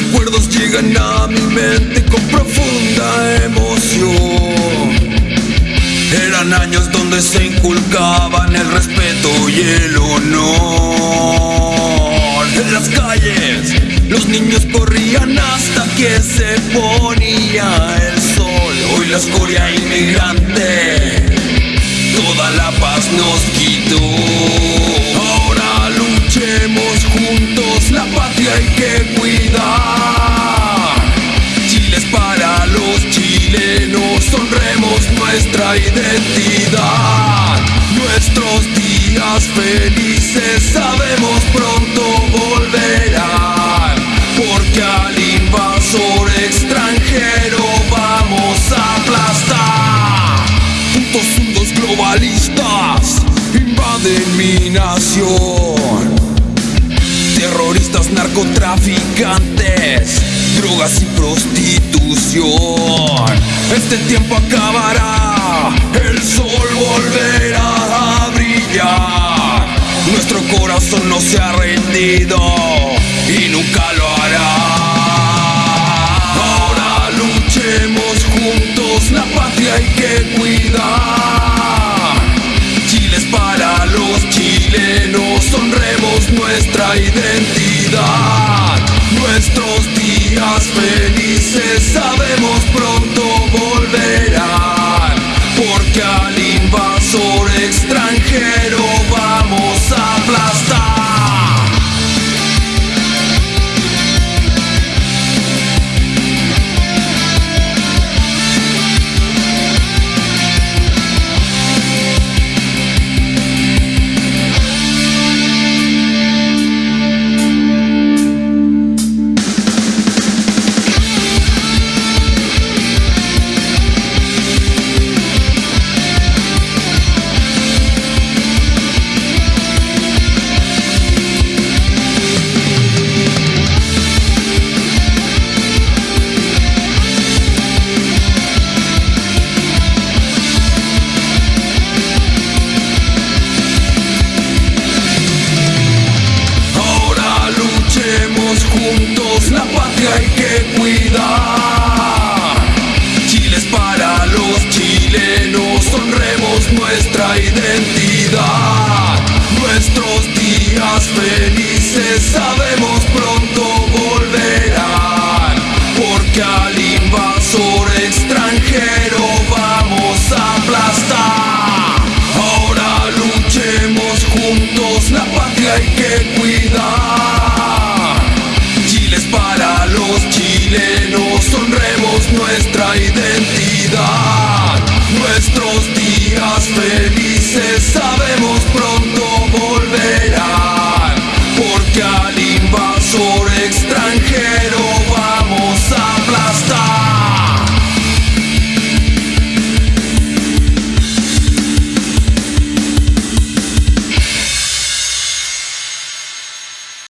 recuerdos llegan a mi mente con profunda emoción. Eran años donde se inculcaban el respeto y el honor. En las calles los niños corrían hasta que se ponía el sol. Hoy la escoria inmigrante toda la paz nos quitó. Felices sabemos pronto volverán, porque al invasor extranjero vamos a aplastar. Putos mundos globalistas invaden mi nación. Terroristas, narcotraficantes, drogas y prostitución. Este tiempo acabará, corazón no se ha rendido y nunca lo hará. Ahora luchemos juntos, la patria hay que cuidar. Chile es para los chilenos, honremos nuestra identidad. Nuestros días felices sabemos nuestra identidad.